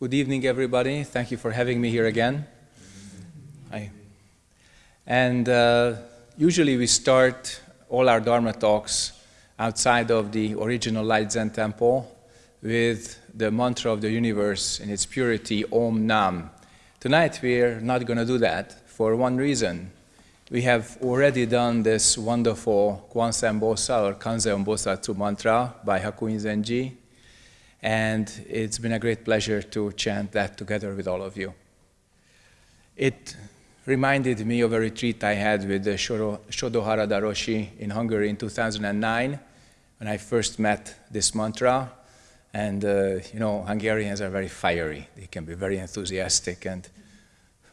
Good evening, everybody. Thank you for having me here again. Hi. And uh, usually we start all our Dharma talks outside of the original Light Zen Temple with the mantra of the universe in its purity, Om Nam. Tonight we're not going to do that for one reason. We have already done this wonderful Kwan Kwanseum Bosal or Kanzeon Bosatsu mantra by Hakuin Zenji, and it's been a great pleasure to chant that together with all of you. It reminded me of a retreat I had with the Shodo, Shodo Harada Roshi in Hungary in 2009 when I first met this mantra. And, uh, you know, Hungarians are very fiery. They can be very enthusiastic. And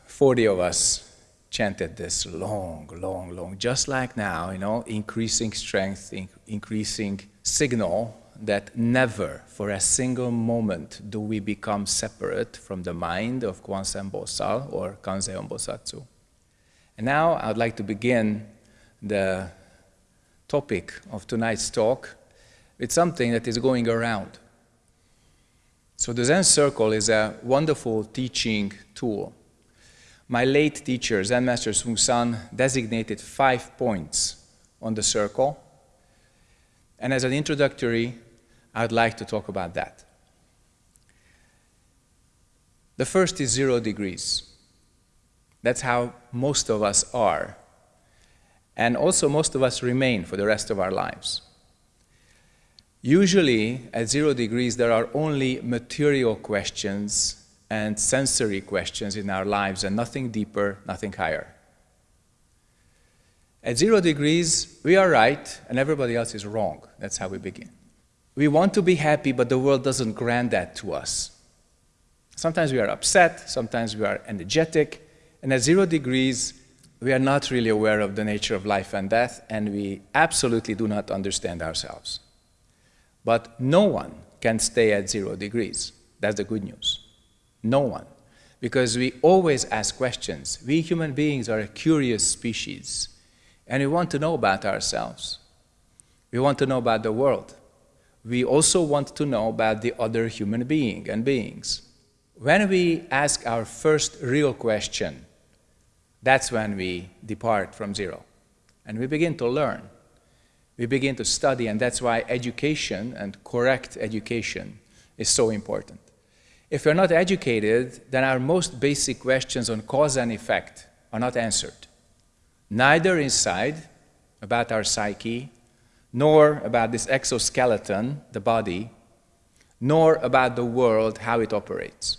40 of us chanted this long, long, long, just like now, you know, increasing strength, in increasing signal that never for a single moment do we become separate from the mind of Kwanseum Bosal or Kanzeon Bosatsu. And now I'd like to begin the topic of tonight's talk with something that is going around. So the Zen Circle is a wonderful teaching tool my late teacher, Zen Master Seung Sahn, designated five points on the circle. And as an introductory, I'd like to talk about that. The first is zero degrees. That's how most of us are. And also most of us remain for the rest of our lives. Usually, at zero degrees, there are only material questions and sensory questions in our lives and nothing deeper, nothing higher. At zero degrees, we are right and everybody else is wrong. That's how we begin. We want to be happy, but the world doesn't grant that to us. Sometimes we are upset, sometimes we are energetic, and at zero degrees, we are not really aware of the nature of life and death, and we absolutely do not understand ourselves. But no one can stay at zero degrees. That's the good news. No one. Because we always ask questions. We human beings are a curious species, and we want to know about ourselves. We want to know about the world. We also want to know about the other human being and beings. When we ask our first real question, that's when we depart from zero. And we begin to learn. We begin to study, and that's why education and correct education is so important. If we're not educated, then our most basic questions on cause and effect are not answered. Neither inside, about our psyche, nor about this exoskeleton, the body, nor about the world, how it operates.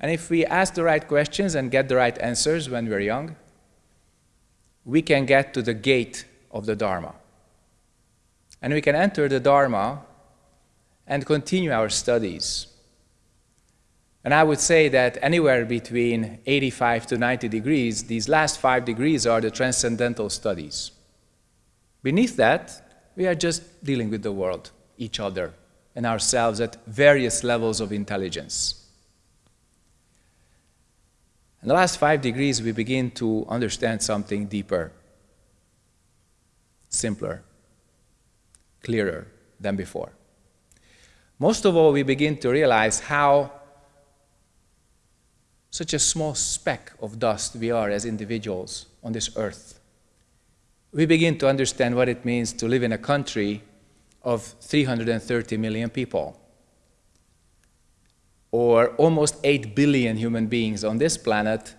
And if we ask the right questions and get the right answers when we're young, we can get to the gate of the Dharma. And we can enter the Dharma and continue our studies and I would say that anywhere between 85 to 90 degrees, these last five degrees are the transcendental studies. Beneath that, we are just dealing with the world, each other, and ourselves at various levels of intelligence. In the last five degrees, we begin to understand something deeper, simpler, clearer than before. Most of all, we begin to realize how such a small speck of dust we are as individuals on this earth. We begin to understand what it means to live in a country of 330 million people, or almost 8 billion human beings on this planet,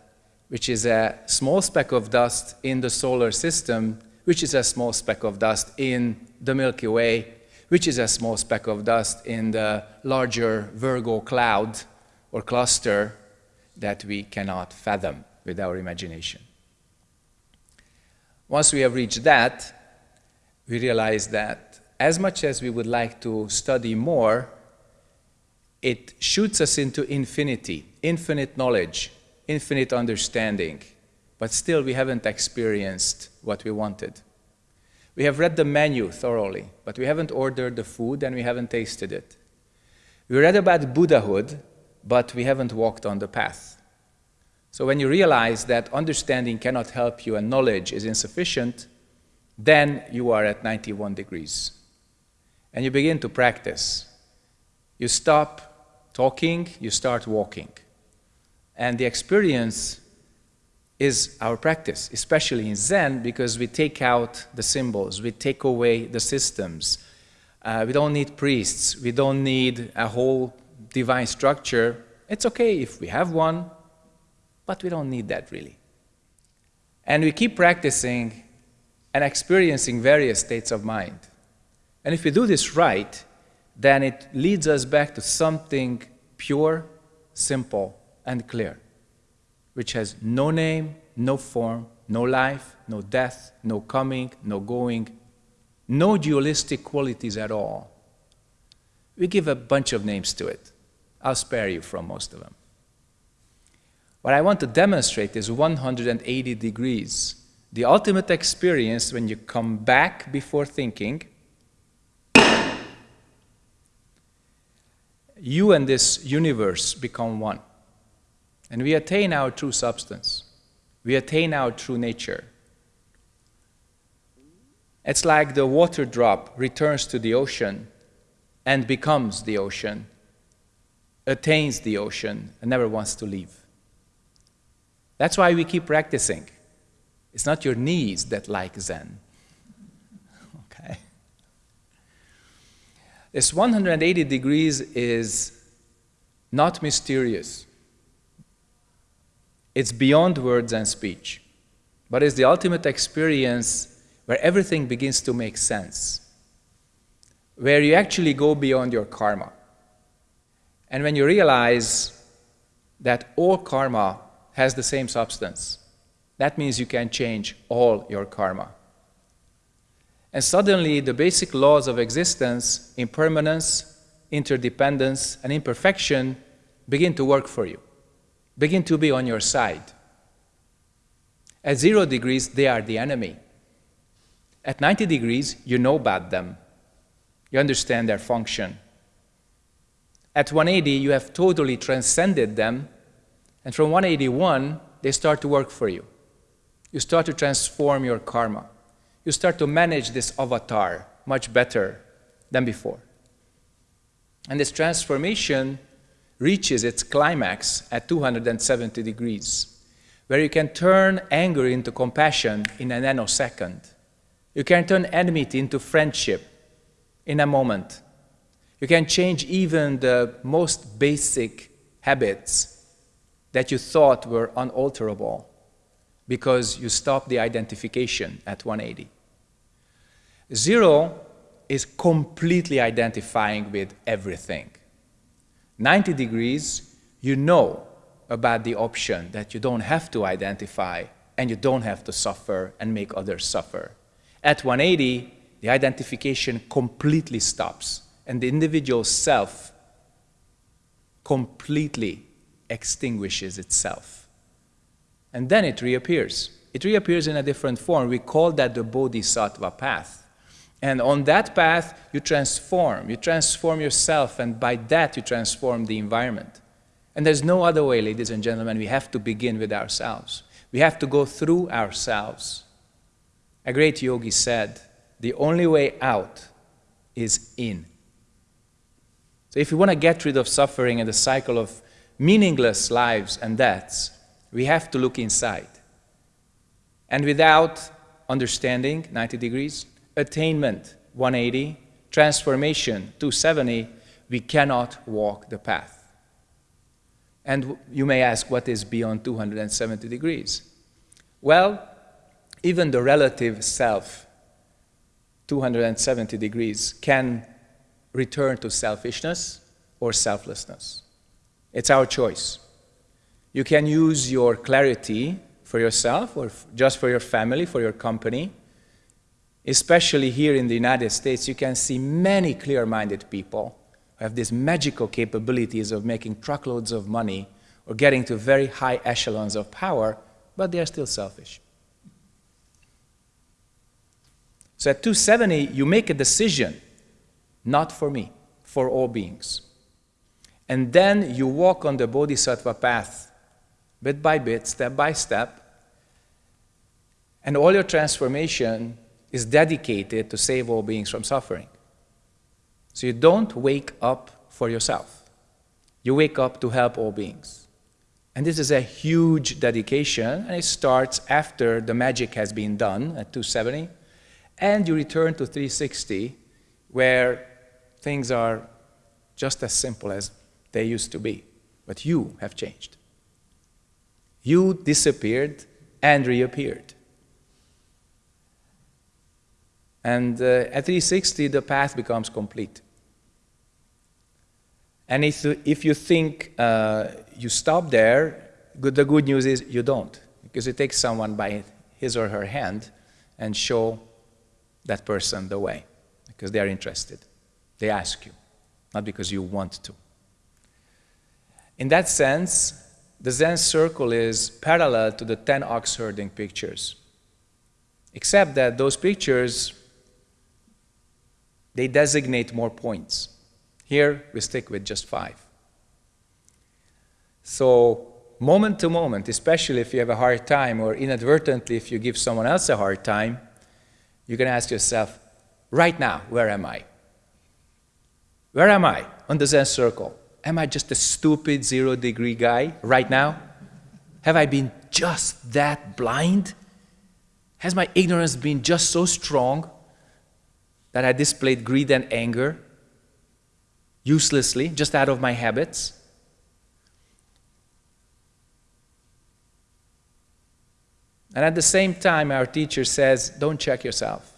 which is a small speck of dust in the solar system, which is a small speck of dust in the Milky Way, which is a small speck of dust in the larger Virgo cloud or cluster, that we cannot fathom with our imagination. Once we have reached that, we realize that as much as we would like to study more, it shoots us into infinity, infinite knowledge, infinite understanding, but still we haven't experienced what we wanted. We have read the menu thoroughly, but we haven't ordered the food and we haven't tasted it. We read about Buddhahood, but we haven't walked on the path. So when you realize that understanding cannot help you and knowledge is insufficient, then you are at 91 degrees. And you begin to practice. You stop talking, you start walking. And the experience is our practice, especially in Zen, because we take out the symbols, we take away the systems. Uh, we don't need priests, we don't need a whole divine structure. It's okay if we have one, but we don't need that really. And we keep practicing and experiencing various states of mind. And if we do this right, then it leads us back to something pure, simple, and clear, which has no name, no form, no life, no death, no coming, no going, no dualistic qualities at all. We give a bunch of names to it. I'll spare you from most of them. What I want to demonstrate is 180 degrees. The ultimate experience when you come back before thinking, you and this universe become one. And we attain our true substance. We attain our true nature. It's like the water drop returns to the ocean and becomes the ocean, attains the ocean, and never wants to leave. That's why we keep practicing. It's not your knees that like Zen. Okay? This 180 degrees is not mysterious. It's beyond words and speech, but it's the ultimate experience where everything begins to make sense, where you actually go beyond your karma. And when you realize that all karma has the same substance, that means you can change all your karma. And suddenly, the basic laws of existence, impermanence, interdependence, and imperfection begin to work for you begin to be on your side. At zero degrees, they are the enemy. At 90 degrees, you know about them. You understand their function. At 180, you have totally transcended them. And from 181, they start to work for you. You start to transform your karma. You start to manage this avatar much better than before. And this transformation reaches its climax at 270 degrees, where you can turn anger into compassion in a nanosecond. You can turn enmity into friendship in a moment. You can change even the most basic habits that you thought were unalterable because you stop the identification at 180. Zero is completely identifying with everything. 90 degrees, you know about the option that you don't have to identify and you don't have to suffer and make others suffer. At 180, the identification completely stops and the individual self completely extinguishes itself. And then it reappears. It reappears in a different form. We call that the bodhisattva path. And on that path, you transform. You transform yourself, and by that, you transform the environment. And there's no other way, ladies and gentlemen. We have to begin with ourselves. We have to go through ourselves. A great yogi said, the only way out is in. So if you want to get rid of suffering and the cycle of meaningless lives and deaths, we have to look inside. And without understanding, 90 degrees, attainment 180, transformation 270, we cannot walk the path. And you may ask, what is beyond 270 degrees? Well, even the relative self, 270 degrees, can return to selfishness or selflessness. It's our choice. You can use your clarity for yourself or just for your family, for your company, especially here in the United States, you can see many clear-minded people who have these magical capabilities of making truckloads of money or getting to very high echelons of power, but they are still selfish. So at 270, you make a decision, not for me, for all beings. And then you walk on the bodhisattva path, bit by bit, step by step, and all your transformation is dedicated to save all beings from suffering. So you don't wake up for yourself. You wake up to help all beings. And this is a huge dedication, and it starts after the magic has been done at 270, and you return to 360, where things are just as simple as they used to be. But you have changed. You disappeared and reappeared. And uh, at 360, the path becomes complete. And if, if you think uh, you stop there, good, the good news is you don't, because you take someone by his or her hand and show that person the way, because they are interested. They ask you, not because you want to. In that sense, the Zen circle is parallel to the 10 ox herding pictures, except that those pictures they designate more points. Here, we stick with just five. So, moment to moment, especially if you have a hard time, or inadvertently if you give someone else a hard time, you can ask yourself, right now, where am I? Where am I on the Zen circle? Am I just a stupid zero degree guy right now? Have I been just that blind? Has my ignorance been just so strong that I displayed greed and anger uselessly, just out of my habits. And at the same time, our teacher says, don't check yourself.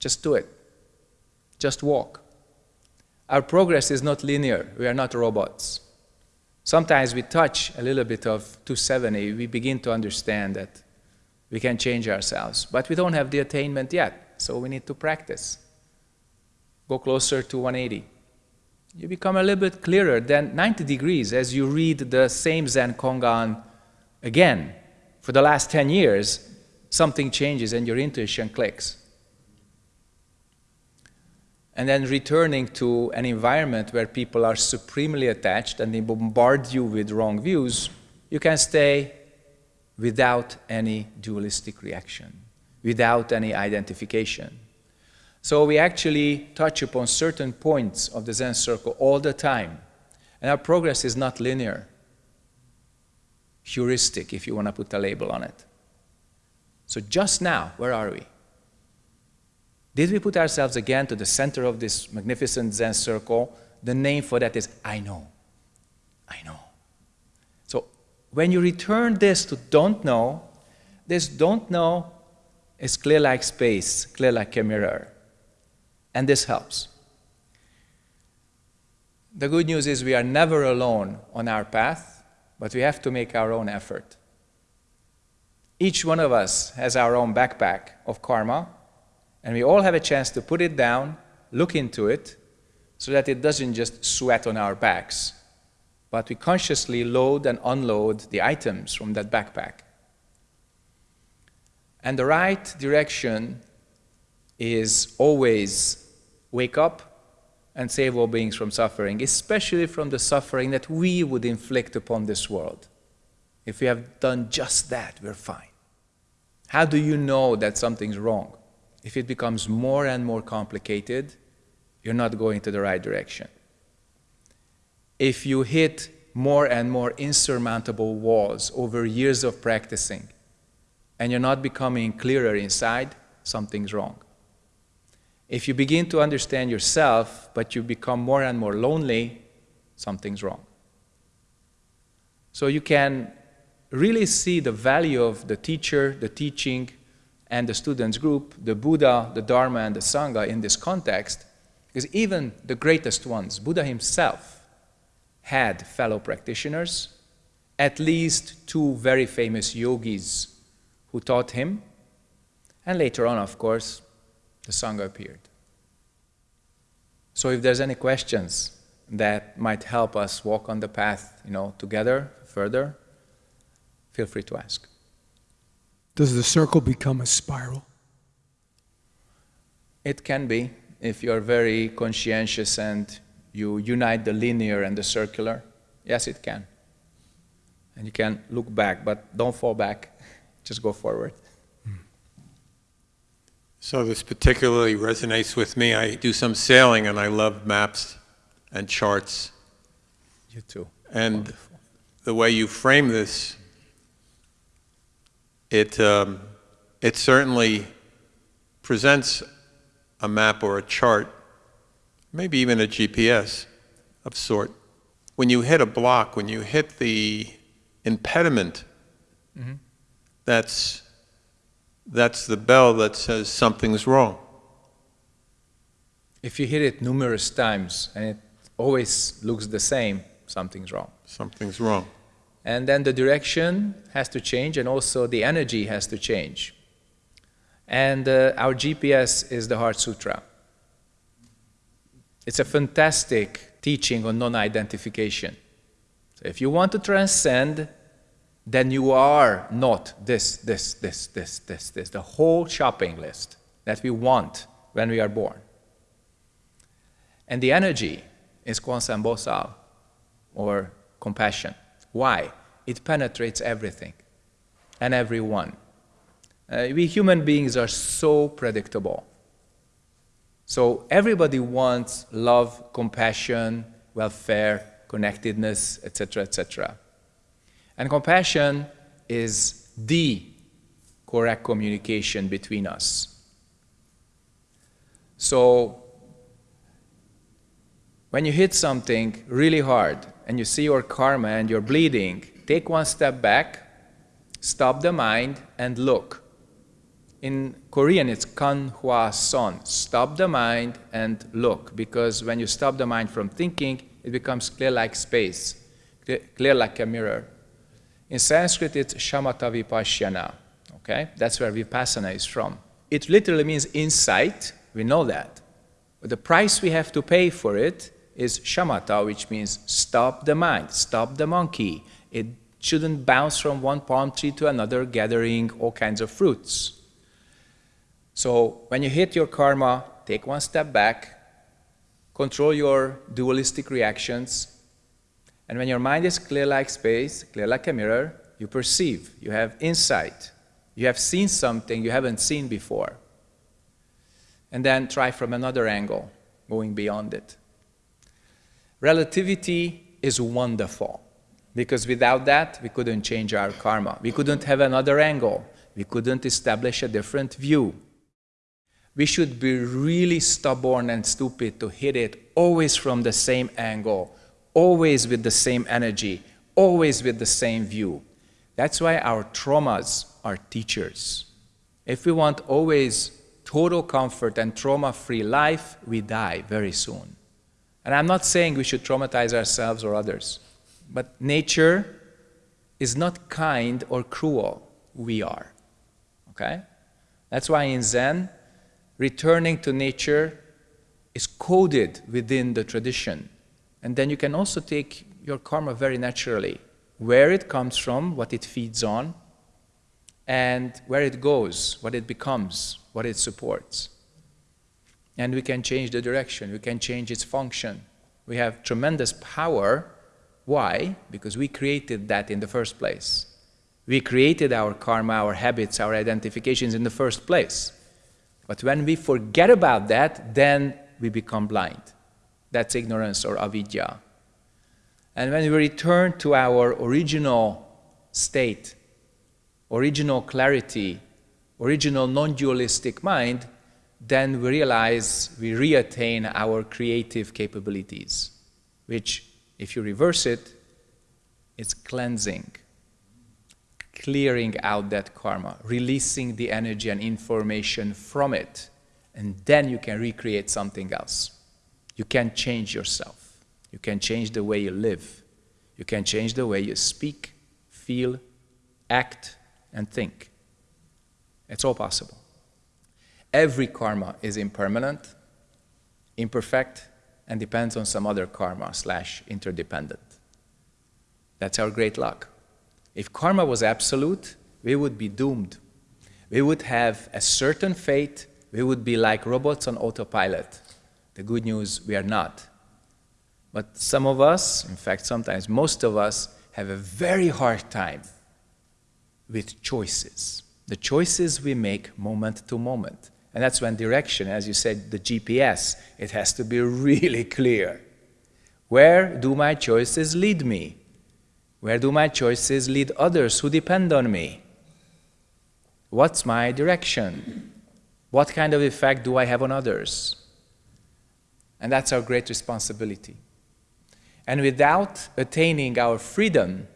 Just do it. Just walk. Our progress is not linear. We are not robots. Sometimes we touch a little bit of 270, we begin to understand that we can change ourselves. But we don't have the attainment yet, so we need to practice go closer to 180. You become a little bit clearer than 90 degrees as you read the same Zen Kongan again. For the last 10 years, something changes and your intuition clicks. And then returning to an environment where people are supremely attached and they bombard you with wrong views, you can stay without any dualistic reaction, without any identification. So we actually touch upon certain points of the Zen circle all the time. And our progress is not linear, heuristic, if you want to put a label on it. So just now, where are we? Did we put ourselves again to the center of this magnificent Zen circle? The name for that is I know. I know. So when you return this to don't know, this don't know is clear like space, clear like a mirror and this helps. The good news is we are never alone on our path, but we have to make our own effort. Each one of us has our own backpack of karma, and we all have a chance to put it down, look into it, so that it doesn't just sweat on our backs, but we consciously load and unload the items from that backpack. And the right direction is always wake up and save all beings from suffering, especially from the suffering that we would inflict upon this world. If we have done just that, we're fine. How do you know that something's wrong? If it becomes more and more complicated, you're not going to the right direction. If you hit more and more insurmountable walls over years of practicing, and you're not becoming clearer inside, something's wrong. If you begin to understand yourself, but you become more and more lonely, something's wrong. So you can really see the value of the teacher, the teaching, and the students group, the Buddha, the Dharma, and the Sangha in this context, because even the greatest ones, Buddha himself, had fellow practitioners, at least two very famous yogis who taught him, and later on, of course, the Sangha appeared. So if there's any questions that might help us walk on the path, you know, together further, feel free to ask. Does the circle become a spiral? It can be if you're very conscientious and you unite the linear and the circular. Yes, it can. And you can look back, but don't fall back. Just go forward. So this particularly resonates with me. I do some sailing and I love maps and charts. You too. And the way you frame this, it, um, it certainly presents a map or a chart, maybe even a GPS of sort. When you hit a block, when you hit the impediment, that's, that's the bell that says something's wrong. If you hit it numerous times and it always looks the same, something's wrong. Something's wrong. And then the direction has to change and also the energy has to change. And uh, our GPS is the Heart Sutra. It's a fantastic teaching on non-identification. So if you want to transcend, then you are not this, this, this, this, this, this, the whole shopping list that we want when we are born. And the energy is Kwanseum or compassion. Why? It penetrates everything and everyone. Uh, we human beings are so predictable. So everybody wants love, compassion, welfare, connectedness, etc., etc. And compassion is the correct communication between us. So when you hit something really hard and you see your karma and you're bleeding, take one step back, stop the mind, and look. In Korean, it's kan hwa son. Stop the mind and look, because when you stop the mind from thinking, it becomes clear like space, clear like a mirror. In Sanskrit, it's shamatha vipassana. Okay, that's where vipassana is from. It literally means insight. We know that, but the price we have to pay for it is shamatha, which means stop the mind, stop the monkey. It shouldn't bounce from one palm tree to another, gathering all kinds of fruits. So when you hit your karma, take one step back, control your dualistic reactions, and when your mind is clear like space, clear like a mirror, you perceive, you have insight, you have seen something you haven't seen before. And then try from another angle, going beyond it. Relativity is wonderful because without that, we couldn't change our karma. We couldn't have another angle. We couldn't establish a different view. We should be really stubborn and stupid to hit it always from the same angle, always with the same energy, always with the same view. That's why our traumas are teachers. If we want always total comfort and trauma-free life, we die very soon. And I'm not saying we should traumatize ourselves or others, but nature is not kind or cruel. We are. Okay? That's why in Zen, returning to nature is coded within the tradition. And then you can also take your karma very naturally, where it comes from, what it feeds on, and where it goes, what it becomes, what it supports and we can change the direction, we can change its function. We have tremendous power. Why? Because we created that in the first place. We created our karma, our habits, our identifications in the first place. But when we forget about that, then we become blind. That's ignorance or avidya. And when we return to our original state, original clarity, original non-dualistic mind, then we realize we reattain our creative capabilities, which, if you reverse it, it's cleansing, clearing out that karma, releasing the energy and information from it, and then you can recreate something else. You can change yourself. You can change the way you live. You can change the way you speak, feel, act, and think. It's all possible. Every karma is impermanent, imperfect, and depends on some other karma slash interdependent. That's our great luck. If karma was absolute, we would be doomed. We would have a certain fate. We would be like robots on autopilot. The good news, we are not. But some of us, in fact, sometimes most of us, have a very hard time with choices. The choices we make moment to moment. And that's when direction, as you said, the GPS, it has to be really clear. Where do my choices lead me? Where do my choices lead others who depend on me? What's my direction? What kind of effect do I have on others? And that's our great responsibility. And without attaining our freedom,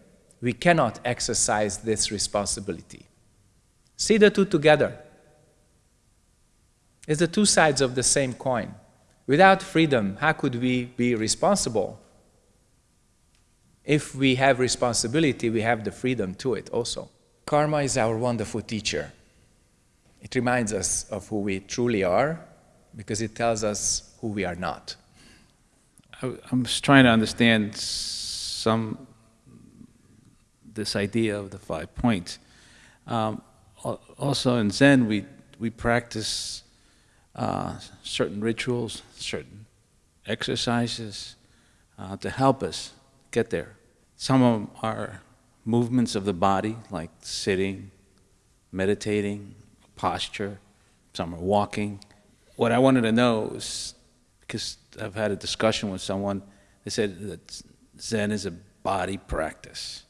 we cannot exercise this responsibility. See the two together. It's the two sides of the same coin. Without freedom, how could we be responsible? If we have responsibility, we have the freedom to it also. Karma is our wonderful teacher. It reminds us of who we truly are because it tells us who we are not. I, I'm just trying to understand some this idea of the five points. Um, also in Zen, we we practice uh, certain rituals, certain exercises uh, to help us get there. Some of them are movements of the body, like sitting, meditating, posture. Some are walking. What I wanted to know is because I've had a discussion with someone, they said that Zen is a body practice.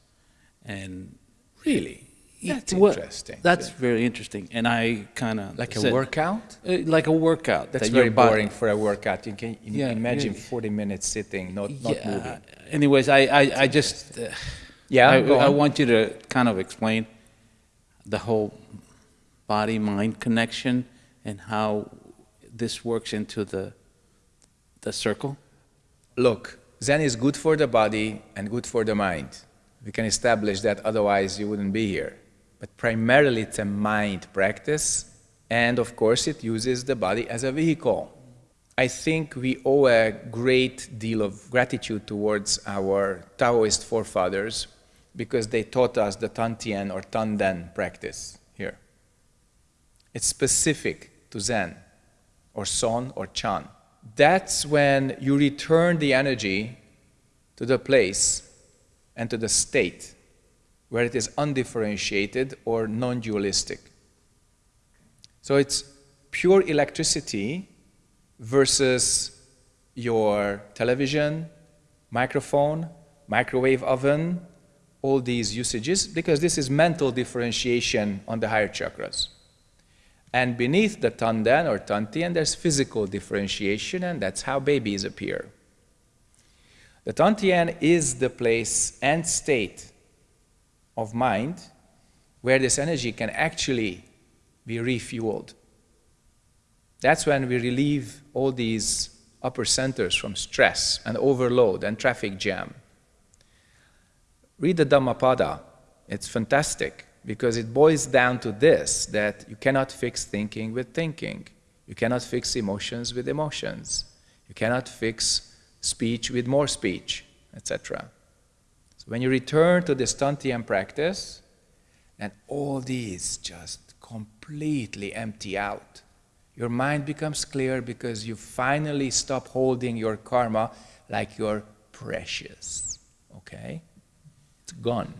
And Really? That's interesting. That's very interesting. And I kind of like a workout? like a workout. That's that very body- boring for a workout. You can you Yeah, imagine yeah. 40 minutes sitting, not, not Yeah. moving. Anyways, I, I, I just, uh, Yeah, I, I want you to kind of explain the whole body-mind connection and how this works into the, the circle. Look, Zen is good for the body and good for the mind. We can establish that, otherwise, you wouldn't be here. But primarily, it's a mind practice, and of course, it uses the body as a vehicle. I think we owe a great deal of gratitude towards our Taoist forefathers because they taught us the Tantien or Tanden practice here. It's specific to Zen or Son or Chan. That's when you return the energy to the place and to the state where it is undifferentiated or non dualistic. So it's pure electricity versus your television, microphone, microwave oven, all these usages, because this is mental differentiation on the higher chakras. And beneath the Tanden or Tantien, there's physical differentiation, and that's how babies appear. The Tantien is the place and state of mind where this energy can actually be refueled. That's when we relieve all these upper centers from stress and overload and traffic jam. Read the Dhammapada. It's fantastic because it boils down to this that you cannot fix thinking with thinking. You cannot fix emotions with emotions. You cannot fix speech with more speech, etc. When you return to this Tantien practice, and all these just completely empty out, your mind becomes clear because you finally stop holding your karma like you're precious. Okay? It's gone.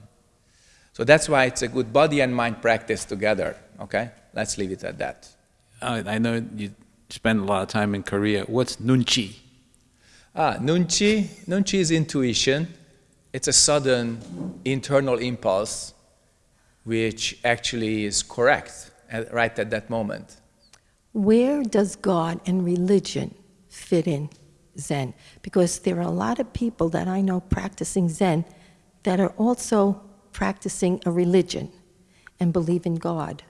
So that's why it's a good body and mind practice together. Okay? Let's leave it at that. I, I know you spend a lot of time in Korea. What's nunchi? Ah, nunchi. Nunchi is intuition. It's a sudden internal impulse which actually is correct at, right at that moment. Where does God and religion fit in Zen? Because there are a lot of people that I know practicing Zen that are also practicing a religion and believe in God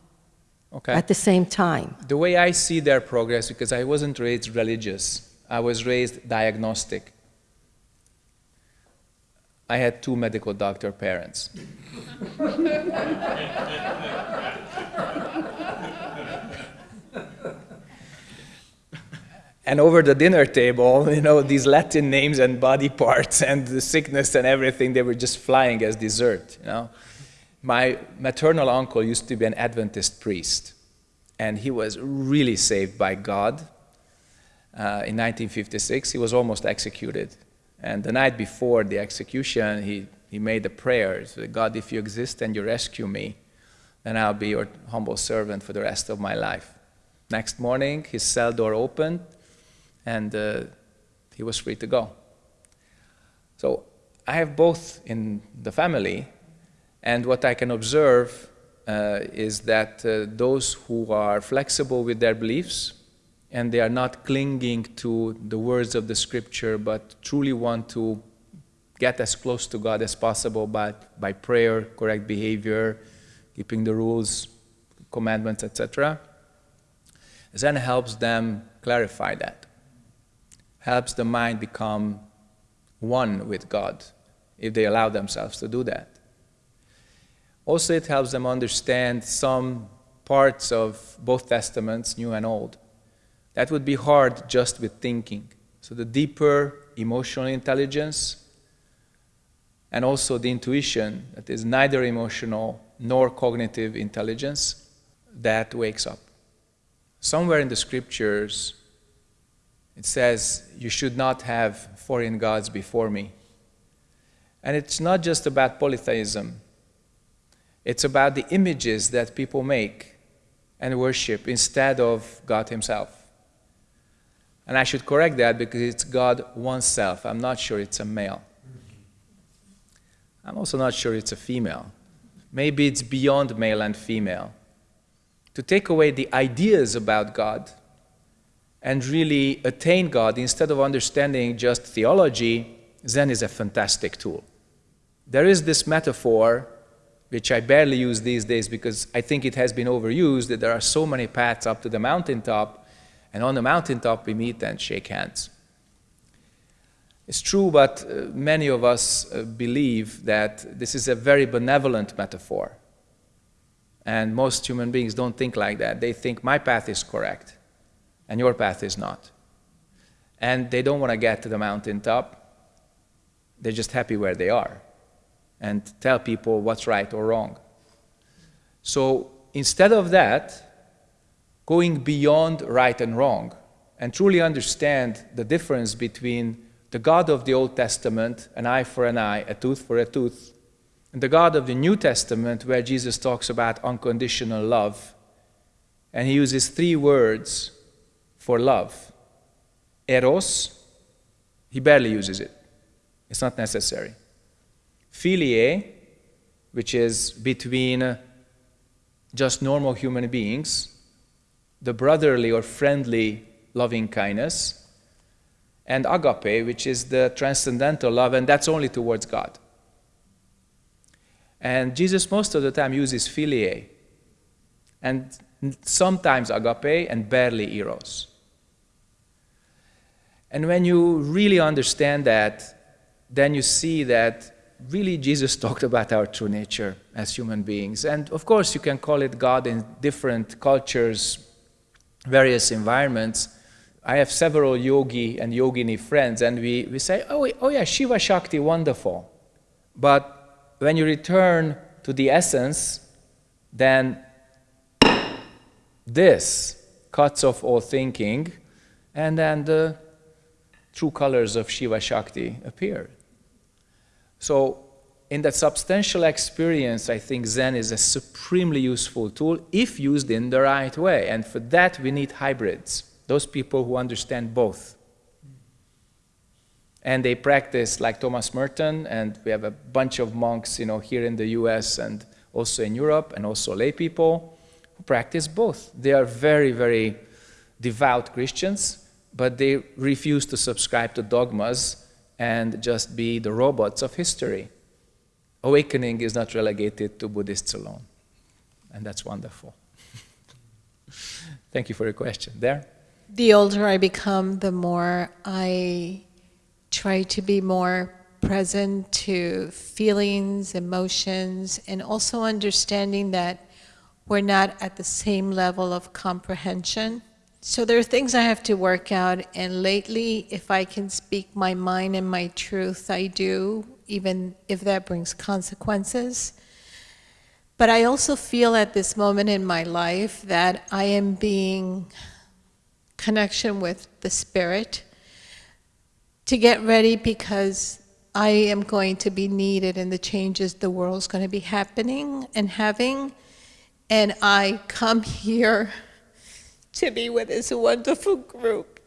Okay? at the same time. the way I see their progress, because I wasn't raised religious, I was raised diagnostic. I had two medical doctor parents. and over the dinner table, you know, these Latin names and body parts and the sickness and everything, they were just flying as dessert, you know. My maternal uncle used to be an Adventist priest, and he was really saved by God. Uh, in 1956, he was almost executed. And the night before the execution, he, he made a prayer. God, if you exist and you rescue me, then I'll be your humble servant for the rest of my life. Next morning, his cell door opened, and uh, he was free to go. So I have both in the family, and what I can observe uh, is that uh, those who are flexible with their beliefs and they are not clinging to the words of the scripture but truly want to get as close to God as possible by, by prayer, correct behavior, keeping the rules, commandments, etc. Zen helps them clarify that, helps the mind become one with God if they allow themselves to do that. Also, it helps them understand some parts of both testaments, New and Old. That would be hard just with thinking. So, the deeper emotional intelligence and also the intuition that is neither emotional nor cognitive intelligence that wakes up. Somewhere in the scriptures, it says, You should not have foreign gods before me. And it's not just about polytheism, it's about the images that people make and worship instead of God Himself. And I should correct that because it's God oneself. I'm not sure it's a male. I'm also not sure it's a female. Maybe it's beyond male and female. To take away the ideas about God and really attain God instead of understanding just theology, Zen is a fantastic tool. There is this metaphor, which I barely use these days because I think it has been overused, that there are so many paths up to the mountaintop, and on the mountaintop we meet and shake hands. It's true, but uh, many of us uh, believe that this is a very benevolent metaphor. And most human beings don't think like that. They think my path is correct and your path is not. And they don't want to get to the mountaintop. They're just happy where they are and tell people what's right or wrong. So instead of that, going beyond right and wrong and truly understand the difference between the God of the Old Testament, an eye for an eye, a tooth for a tooth, and the God of the New Testament, where Jesus talks about unconditional love, and he uses three words for love eros, he barely uses it, it's not necessary. Philia, which is between just normal human beings, the brotherly or friendly loving kindness, and agape, which is the transcendental love, and that's only towards God. And Jesus most of the time uses philia, and sometimes agape, and barely eros. And when you really understand that, then you see that really Jesus talked about our true nature as human beings. And of course, you can call it God in different cultures, various environments. I have several yogi and yogini friends, and we, we say, oh, oh yeah, Shiva Shakti, wonderful. But when you return to the essence, then this cuts off all thinking, and then the true colors of Shiva Shakti appear. So, in that substantial experience, I think Zen is a supremely useful tool if used in the right way. And for that, we need hybrids, those people who understand both and they practice like Thomas Merton, and we have a bunch of monks, you know, here in the U.S. and also in Europe, and also lay people who practice both. They are very, very devout Christians, but they refuse to subscribe to dogmas and just be the robots of history. Awakening is not relegated to Buddhists alone, and that's wonderful. Thank you for your question. There? The older I become, the more I try to be more present to feelings, emotions, and also understanding that we're not at the same level of comprehension. So there are things I have to work out, and lately, if I can speak my mind and my truth, I do, even if that brings consequences. But I also feel at this moment in my life that I am being connection with the spirit to get ready because I am going to be needed in the changes the world's going to be happening and having. And I come here to be with this wonderful group,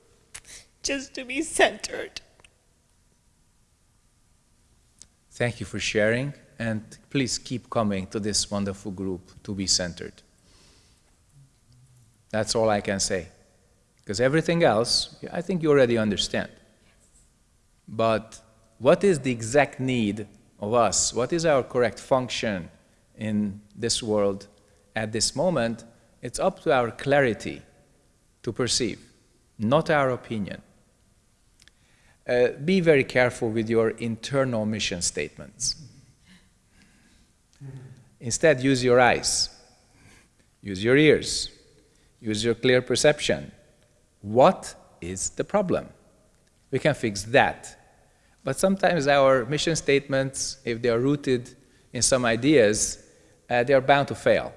just to be centered. Thank you for sharing, and please keep coming to this wonderful group to be centered. That's all I can say. Because everything else, I think you already understand. But what is the exact need of us? What is our correct function in this world at this moment? It's up to our clarity to perceive, not our opinion. Uh, be very careful with your internal mission statements. Instead, use your eyes, use your ears, use your clear perception. What is the problem? We can fix that. But sometimes our mission statements, if they are rooted in some ideas, uh, they are bound to fail.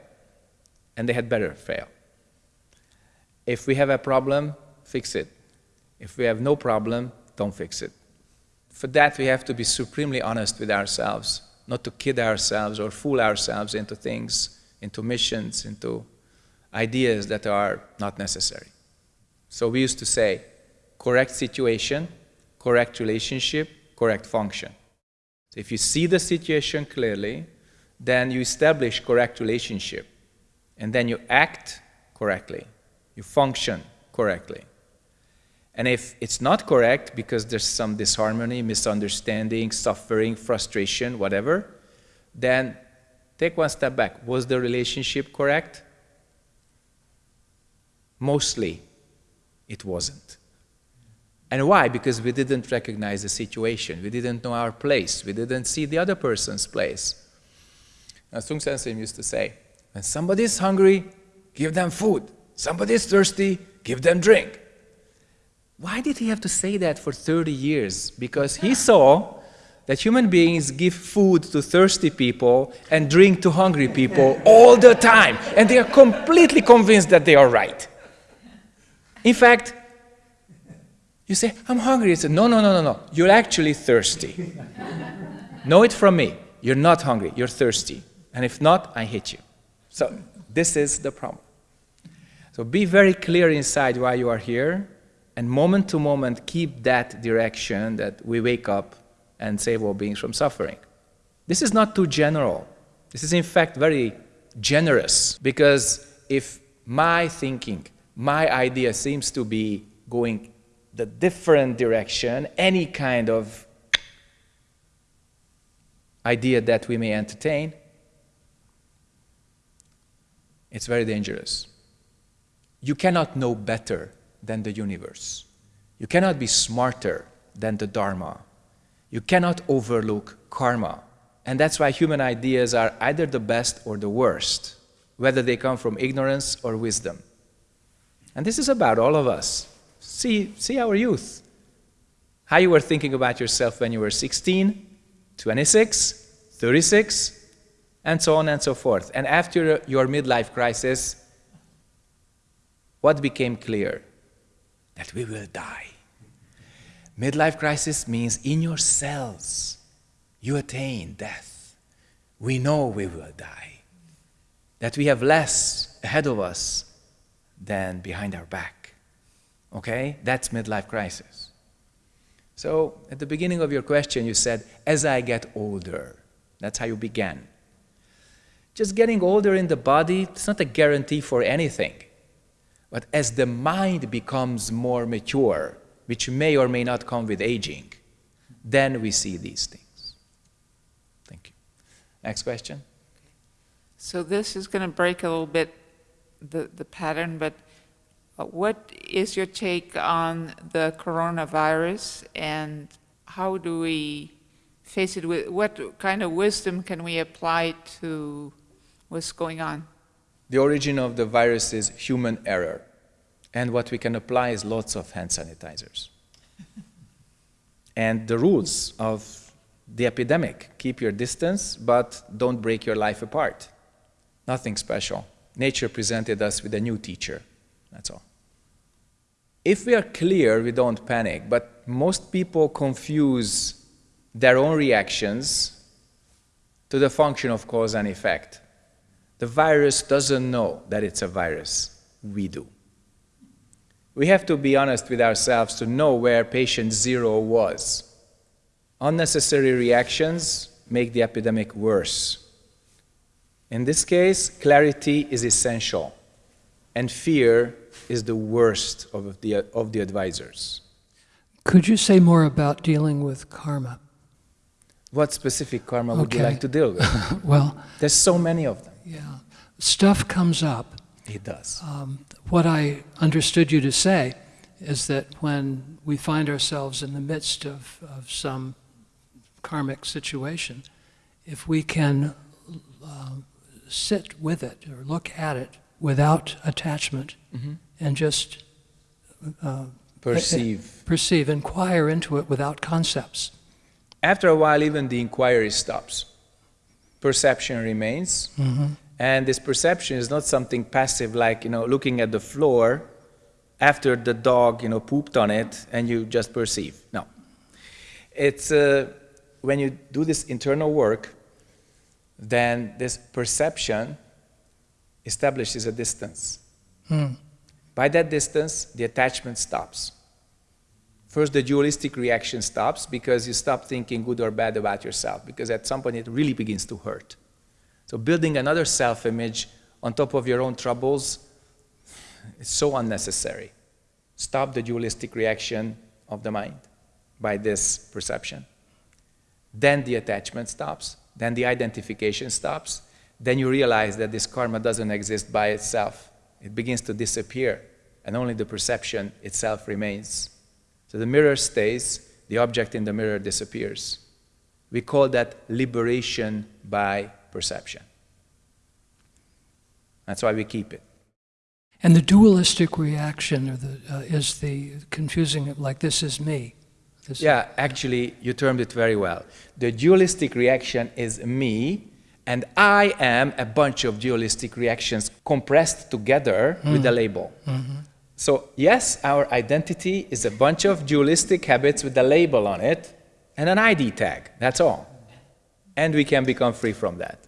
And they had better fail. If we have a problem, fix it. If we have no problem, don't fix it. For that, we have to be supremely honest with ourselves, not to kid ourselves or fool ourselves into things, into missions, into ideas that are not necessary. So we used to say, correct situation, correct relationship, correct function. So if you see the situation clearly, then you establish correct relationship, and then you act correctly, you function correctly. And if it's not correct because there's some disharmony, misunderstanding, suffering, frustration, whatever, then take one step back. Was the relationship correct? Mostly, it wasn't. And why? Because we didn't recognize the situation. We didn't know our place. We didn't see the other person's place. Now, Sung Sensei used to say, when somebody is hungry, give them food. Somebody is thirsty, give them drink. Why did he have to say that for 30 years? Because he saw that human beings give food to thirsty people and drink to hungry people all the time. And they are completely convinced that they are right. In fact, you say, I'm hungry. He said, no, no, no, no, no. You're actually thirsty. know it from me. You're not hungry. You're thirsty. And if not, I hit you. So this is the problem. So be very clear inside why you are here and moment to moment keep that direction that we wake up and save all beings from suffering. This is not too general. This is in fact very generous because if my thinking, my idea seems to be going the different direction, any kind of idea that we may entertain, it's very dangerous. You cannot know better than the universe. You cannot be smarter than the Dharma. You cannot overlook karma. And that's why human ideas are either the best or the worst, whether they come from ignorance or wisdom. And this is about all of us. See, see our youth. How you were thinking about yourself when you were 16, 26, 36, and so on and so forth. And after your midlife crisis, what became clear? That we will die. Midlife crisis means in your cells you attain death. We know we will die. That we have less ahead of us than behind our back. Okay? That's midlife crisis. So, at the beginning of your question, you said, as I get older. That's how you began. Just getting older in the body, it's not a guarantee for anything. But as the mind becomes more mature, which may or may not come with aging, then we see these things. Thank you. Next question. So this is going to break a little bit the, the pattern, but uh, what is your take on the coronavirus and how do we face it with, what kind of wisdom can we apply to what's going on? The origin of the virus is human error. And what we can apply is lots of hand sanitizers. and the rules of the epidemic keep your distance, but don't break your life apart. Nothing special. Nature presented us with a new teacher. That's all. If we are clear, we don't panic, but most people confuse their own reactions to the function of cause and effect. The virus doesn't know that it's a virus. We do. We have to be honest with ourselves to know where patient zero was. Unnecessary reactions make the epidemic worse. In this case, clarity is essential, and fear is the worst of the, of the advisors. Could you say more about dealing with karma? What specific karma would you like to deal with? Well, There's so many of them. Yeah, stuff comes up. It does. Um, what I understood you to say is that when we find ourselves in the midst of, of some karmic situation, if we can um, sit with it or look at it without attachment and just uh, Perceive. perceive, inquire into it without concepts. After a while, even the inquiry stops. Perception remains, and this perception is not something passive like you know looking at the floor after the dog you know pooped on it and you just perceive. No, it's uh, when you do this internal work, then this perception establishes a distance. By that distance, the attachment stops. First, the dualistic reaction stops because you stop thinking good or bad about yourself, because at some point it really begins to hurt. So, building another self image on top of your own troubles is so unnecessary. Stop the dualistic reaction of the mind by this perception. Then the attachment stops, then the identification stops, then you realize that this karma doesn't exist by itself. It begins to disappear, and only the perception itself remains. So the mirror stays, the object in the mirror disappears. We call that liberation by perception. That's why we keep it. And the dualistic reaction or the, uh, is the confusing it like this is me. This Yeah, actually, you termed it very well. The dualistic reaction is me, and I am a bunch of dualistic reactions compressed together with a label. So, yes, our identity is a bunch of dualistic habits with a label on it and an ID tag. That's all. And we can become free from that.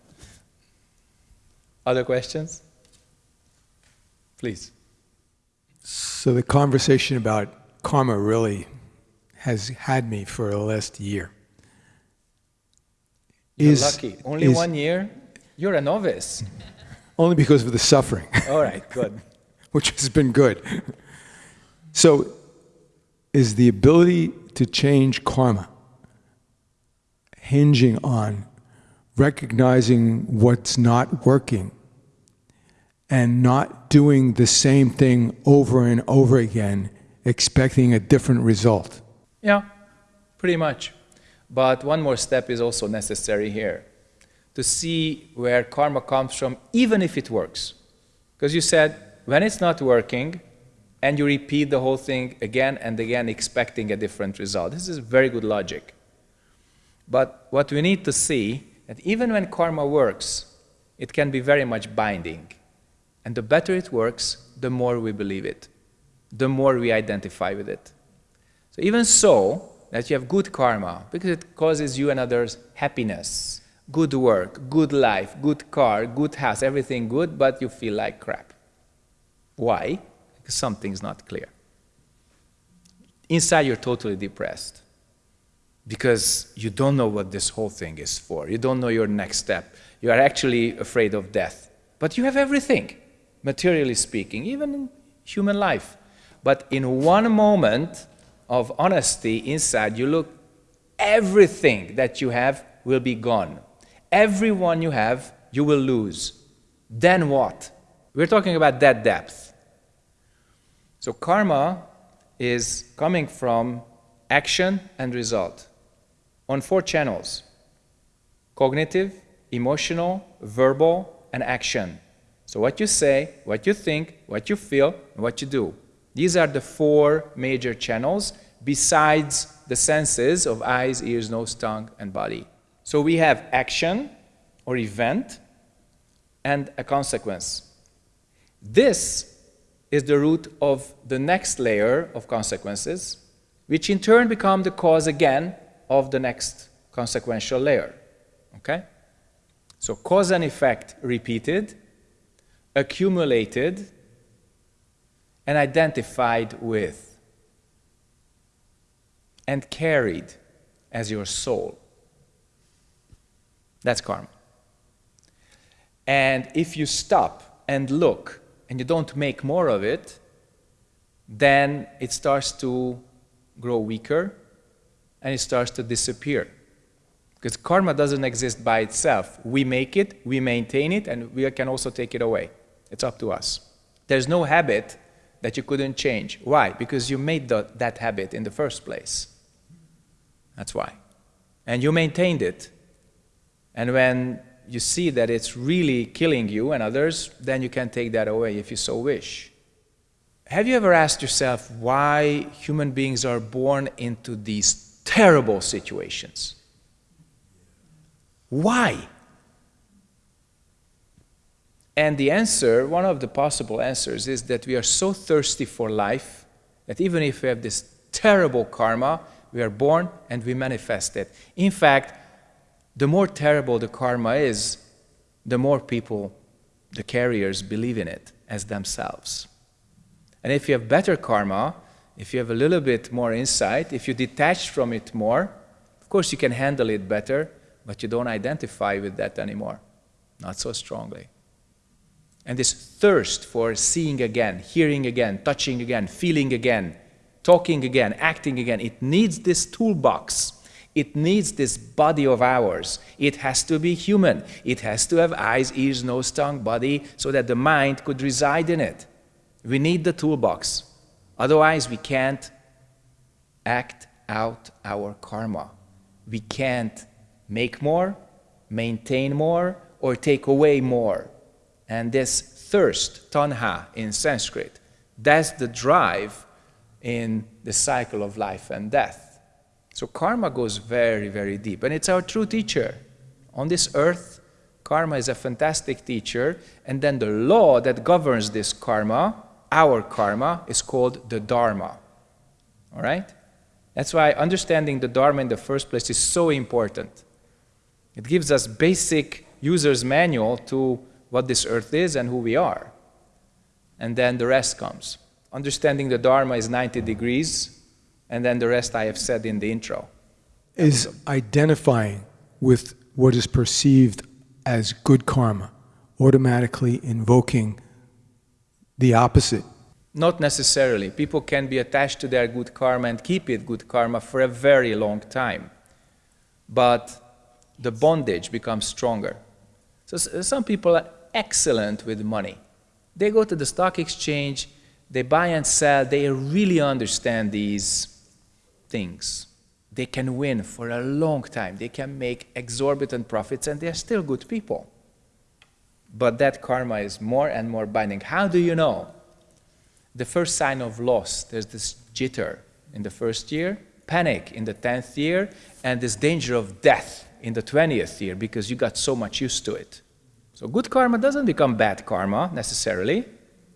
Other questions? Please. So the conversation about karma really has had me for the last year. You're Is- lucky. Only is- one year? You're a novice. Only because of the suffering, All right, good. which has been good. So, is the ability to change karma hinging on recognizing what's not working and not doing the same thing over and over again, expecting a different result? Yeah, pretty much. But one more step is also necessary here to see where karma comes from, even if it works. Because you said, when it's not working, and you repeat the whole thing again and again, expecting a different result. This is very good logic. But what we need to see that even when karma works, it can be very much binding. And the better it works, the more we believe it, the more we identify with it. So even so, that you have good karma, because it causes you and others happiness, good work, good life, good car, good house, everything good, but you feel like crap. Why? Because something's not clear. Inside, you're totally depressed because you don't know what this whole thing is for. You don't know your next step. You are actually afraid of death. But you have everything, materially speaking, even in human life. But in one moment of honesty inside, you look, everything that you have will be gone. Everyone you have, you will lose. Then what? We're talking about that depth. So karma is coming from action and result on four channels cognitive, emotional, verbal, and action. So, what you say, what you think, what you feel, and what you do. These are the four major channels besides the senses of eyes, ears, nose, tongue, and body. So, we have action or event and a consequence. This is the root of the next layer of consequences, which in turn become the cause again of the next consequential layer. Okay? So cause and effect repeated, accumulated, and identified with, and carried as your soul. That's karma. And if you stop and look and you don't make more of it, then it starts to grow weaker and it starts to disappear. Because karma doesn't exist by itself. We make it, we maintain it, and we can also take it away. It's up to us. There's no habit that you couldn't change. Why? Because you made the, that habit in the first place. That's why. And you maintained it. And when you see that it's really killing you and others, then you can take that away if you so wish. Have you ever asked yourself why human beings are born into these terrible situations? Why? And the answer, one of the possible answers, is that we are so thirsty for life that even if we have this terrible karma, we are born and we manifest it. In fact, the more terrible the karma is, the more people, the carriers, believe in it as themselves. And if you have better karma, if you have a little bit more insight, if you detach from it more, of course you can handle it better, but you don't identify with that anymore. Not so strongly. And this thirst for seeing again, hearing again, touching again, feeling again, talking again, acting again, it needs this toolbox. It needs this body of ours. It has to be human. It has to have eyes, ears, nose, tongue, body, so that the mind could reside in it. We need the toolbox. Otherwise, we can't act out our karma. We can't make more, maintain more, or take away more. And this thirst, tanha in Sanskrit, that's the drive in the cycle of life and death. So karma goes very, very deep. And it's our true teacher. On this earth, karma is a fantastic teacher. And then the law that governs this karma, our karma, is called the Dharma. All right? That's why understanding the Dharma in the first place is so important. It gives us basic user's manual to what this earth is and who we are. And then the rest comes. Understanding the Dharma is 90 degrees, and then the rest I have said in the intro. Is identifying with what is perceived as good karma, automatically invoking the opposite. Not necessarily. People can be attached to their good karma and keep it good karma for a very long time. But the bondage becomes stronger. So uh, some people are excellent with money. They go to the stock exchange, they buy and sell, they really understand these things. They can win for a long time. They can make exorbitant profits and they're still good people. But that karma is more and more binding. How do you know? The first sign of loss, there's this jitter in the first year, panic in the 10th year, and this danger of death in the 20th year because you got so much used to it. So good karma doesn't become bad karma necessarily.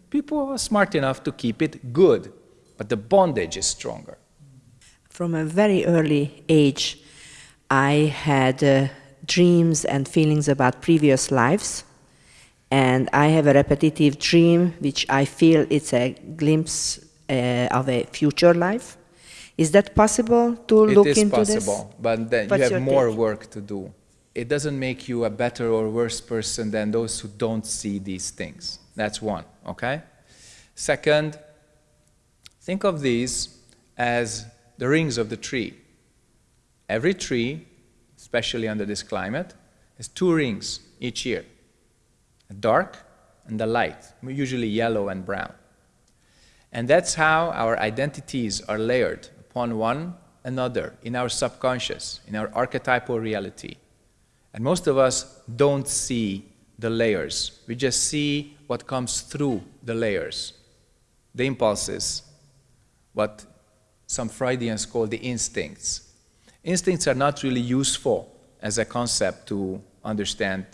People are smart enough to keep it good, but the bondage is stronger. From a very early age, I had uh, dreams and feelings about previous lives. And I have a repetitive dream, which I feel it's a glimpse uh, of a future life. Is that possible to it look into this? It is possible, but then What's you have more take? work to do. It doesn't make you a better or worse person than those who don't see these things. That's one, okay? Second, think of these as the rings of the tree. Every tree, especially under this climate, has two rings each year a dark and a light, usually yellow and brown. And that's how our identities are layered upon one another in our subconscious, in our archetypal reality. And most of us don't see the layers. We just see what comes through the layers, the impulses, what some Freudians call the instincts. Instincts are not really useful as a concept to understand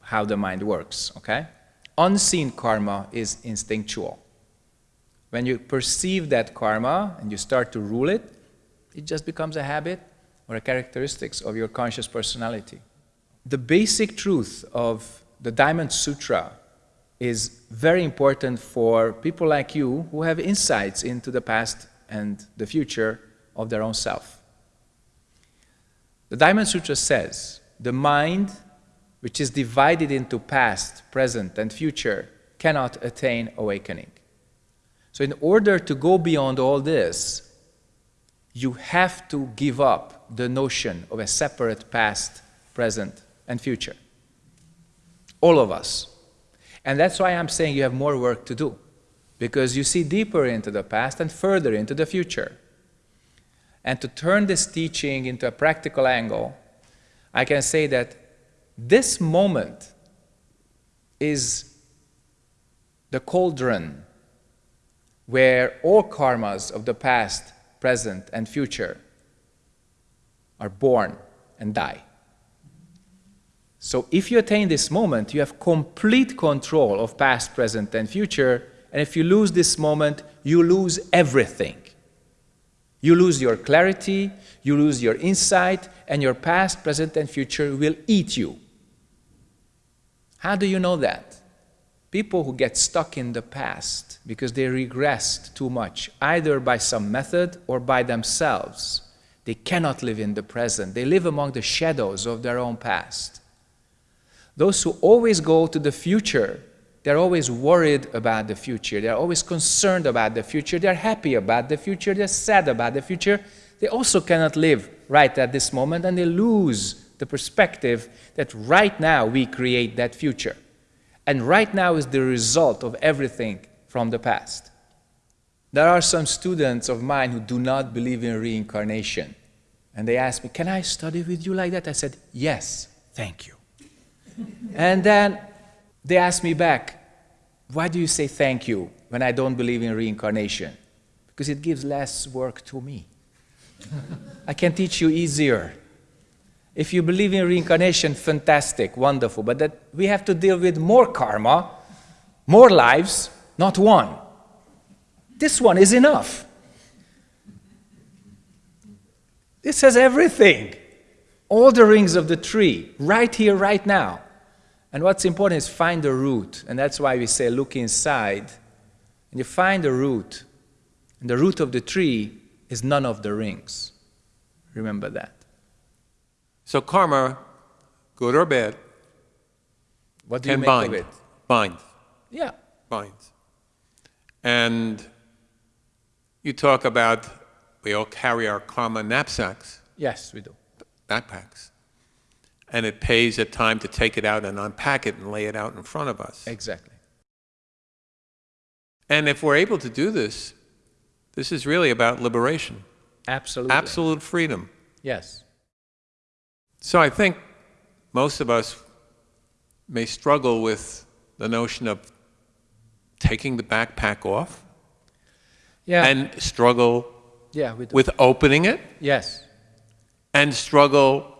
how the mind works, okay? Unseen karma is instinctual. When you perceive that karma and you start to rule it, it just becomes a habit or a characteristics of your conscious personality. The basic truth of the Diamond Sutra is very important for people like you who have insights into the past and the future of their own self. The Diamond Sutra says the mind, which is divided into past, present, and future, cannot attain awakening. So, in order to go beyond all this, you have to give up the notion of a separate past, present, and future. All of us. And that's why I'm saying you have more work to do, because you see deeper into the past and further into the future. And to turn this teaching into a practical angle, I can say that this moment is the cauldron where all karmas of the past, present, and future are born and die. So if you attain this moment, you have complete control of past, present, and future. And if you lose this moment, you lose everything. You lose your clarity, you lose your insight, and your past, present, and future will eat you. How do you know that? People who get stuck in the past because they regressed too much, either by some method or by themselves, they cannot live in the present. They live among the shadows of their own past. Those who always go to the future, they're always worried about the future. They're always concerned about the future. They're happy about the future. They're sad about the future. They also cannot live right at this moment and they lose the perspective that right now we create that future. And right now is the result of everything from the past. There are some students of mine who do not believe in reincarnation. And they ask me, Can I study with you like that? I said, Yes, thank you and then they asked me back, why do you say thank you when I don't believe in reincarnation? Because it gives less work to me. I can teach you easier. If you believe in reincarnation, fantastic, wonderful, but that we have to deal with more karma, more lives, not one. This one is enough. This has everything. All the rings of the tree, right here, right now. And what's important is find the root. And that's why we say look inside. And you find the root. And the root of the tree is none of the rings. Remember that. So karma, good or bad, what do you make bind. of it? Binds. Yeah. Binds. And you talk about we all carry our karma knapsacks, Yes, we do. backpacks. And it pays at time to take it out and unpack it and lay it out in front of us. Exactly. And if we're able to do this, this is really about liberation, Absolutely. absolute freedom. Yes. So I think most of us may struggle with the notion of taking the backpack off Yeah. and struggle yeah, with opening it yes. and struggle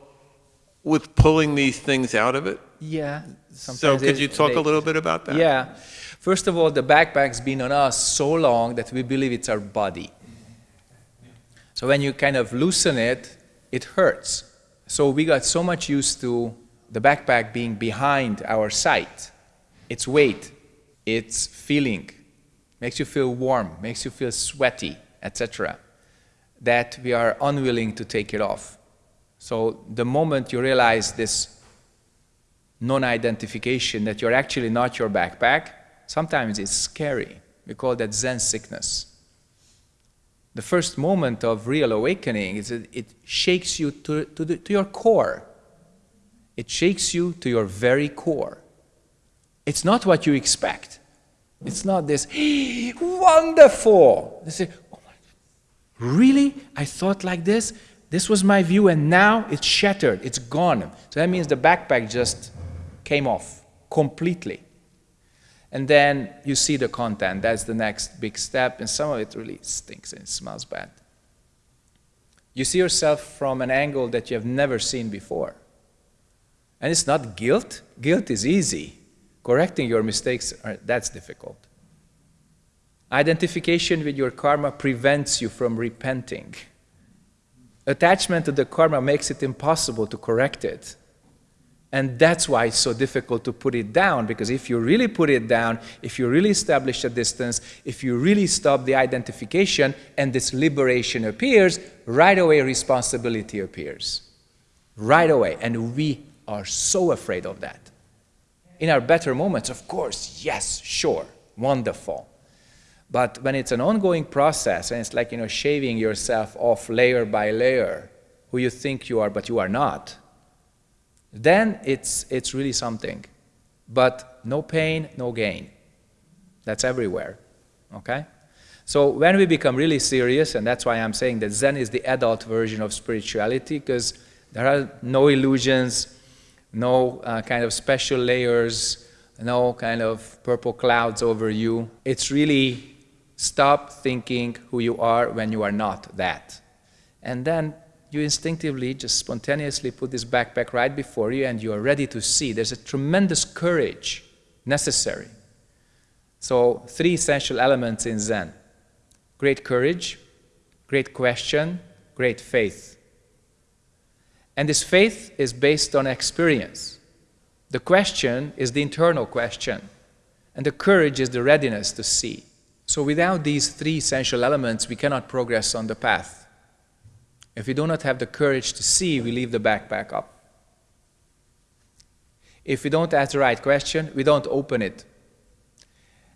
with pulling these things out of it. Yeah. So could you talk they- a little bit about that? Yeah. First of all, the backpack's been on us so long that we believe it's our body. So when you kind of loosen it, it hurts. So we got so much used to the backpack being behind our sight. Its weight, its feeling, makes you feel warm, makes you feel sweaty, etc., that we are unwilling to take it off. So the moment you realize this non-identification that you're actually not your backpack, sometimes it's scary. We call that Zen sickness. The first moment of real awakening is that it shakes you to, to, the, to your core. It shakes you to your very core. It's not what you expect. It's not this, wonderful. They say, oh my, really? I thought like this? This was my view, and now it's shattered. It's gone. So that means the backpack just came off completely. And then you see the content. That's the next big step, and some of it really stinks and smells bad. You see yourself from an angle that you have never seen before. And it's not guilt. Guilt is easy. Correcting your mistakes, that's difficult. Identification with your karma prevents you from repenting. Attachment to the karma makes it impossible to correct it. And that's why it's so difficult to put it down, because if you really put it down, if you really establish a distance, if you really stop the identification and this liberation appears, right away responsibility appears. right away. And we are so afraid of that. In our better moments, of course, yes, sure, wonderful. But when it's an ongoing process and it's like, you know, shaving yourself off layer by layer, who you think you are, but you are not, then it's, it's really something. But no pain, no gain. That's everywhere, okay? So when we become really serious, and that's why I'm saying that Zen is the adult version of spirituality, because there are no illusions, no uh, kind of special layers, no kind of purple clouds over you. It's really stop thinking who you are when you are not that. And then you instinctively, just spontaneously put this backpack right before you and you are ready to see. There's a tremendous courage necessary. So, three essential elements in Zen great courage, great question, great faith. And this faith is based on experience. The question is the internal question, and the courage is the readiness to see. So, without these three essential elements, we cannot progress on the path. If we do not have the courage to see, we leave the backpack up. If we don't ask the right question, we don't open it.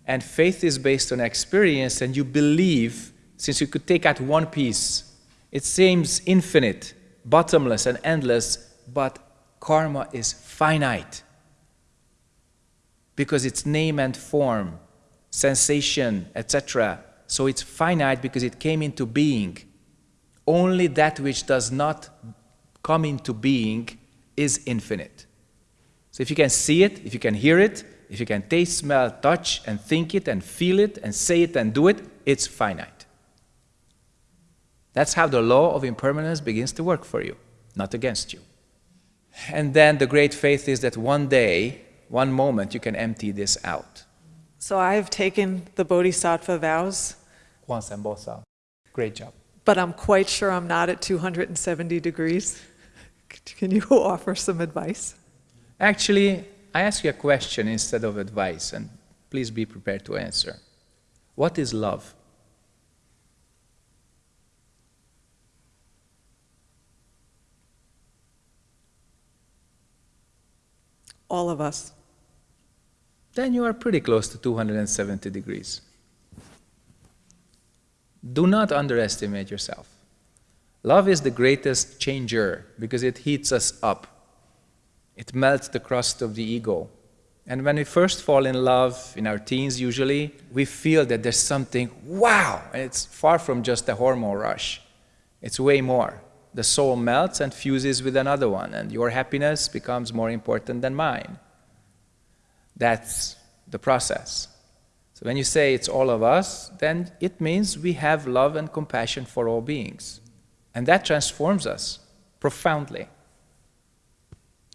And faith is based on experience, and you believe, since you could take out one piece, it seems infinite, bottomless, and endless, but karma is finite because it's name and form, sensation, etc. So it's finite because it came into being. Only that which does not come into being is infinite. So if you can see it, if you can hear it, if you can taste, smell, touch, and think it, and feel it, and say it, and do it, it's finite. That's how the law of impermanence begins to work for you, not against you. And then the great faith is that one day, one moment, you can empty this out. So I've taken the Bodhisattva vows, Once and both out. Great job. but I'm quite sure I'm not at 270 degrees. Can you offer some advice? Actually, I ask you a question instead of advice, and please be prepared to answer. What is love? All of us. Then you are pretty close to 270 degrees. Do not underestimate yourself. Love is the greatest changer because it heats us up. It melts the crust of the ego. And when we first fall in love, in our teens usually, we feel that there's something, wow! And it's far from just a hormone rush. It's way more. The soul melts and fuses with another one, and your happiness becomes more important than mine. That's the process. So when you say it's all of us, then it means we have love and compassion for all beings. And that transforms us profoundly.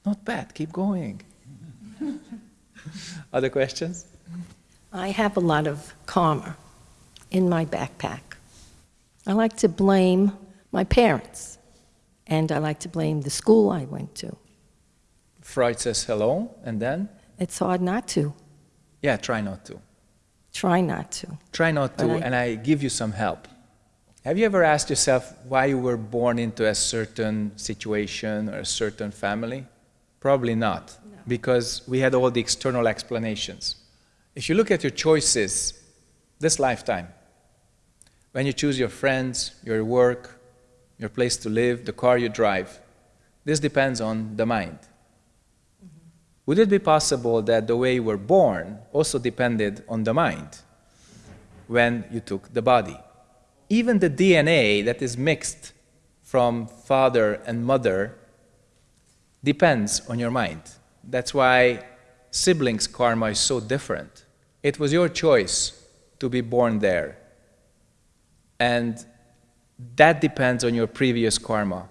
Not bad, keep going. Other questions? I have a lot of karma in my backpack. I like to blame my parents, and I like to blame the school I went to. Freud says hello, and then? It's hard not to. Yeah, try not to. Try not to. Try not to, I- and I give you some help. Have you ever asked yourself why you were born into a certain situation or a certain family? Probably not, because we had all the external explanations. If you look at your choices this lifetime, when you choose your friends, your work, your place to live, the car you drive, this depends on the mind. Would it be possible that the way you were born also depended on the mind when you took the body? Even the DNA that is mixed from father and mother depends on your mind. That's why siblings' karma is so different. It was your choice to be born there. And that depends on your previous karma.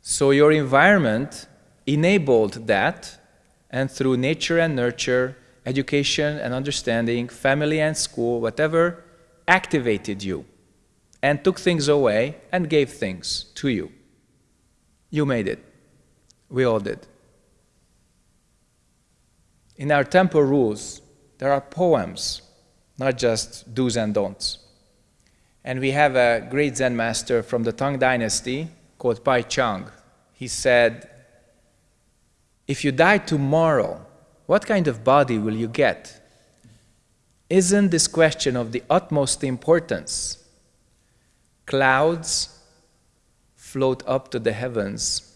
So your environment enabled that, and through nature and nurture, education and understanding, family and school, whatever, activated you and took things away and gave things to you. You made it. We all did. In our temple rules, there are poems, not just do's and don'ts. And we have a great Zen master from the Tang Dynasty called Pai Chang, he said, If you die tomorrow, what kind of body will you get? Isn't this question of the utmost importance? Clouds float up to the heavens,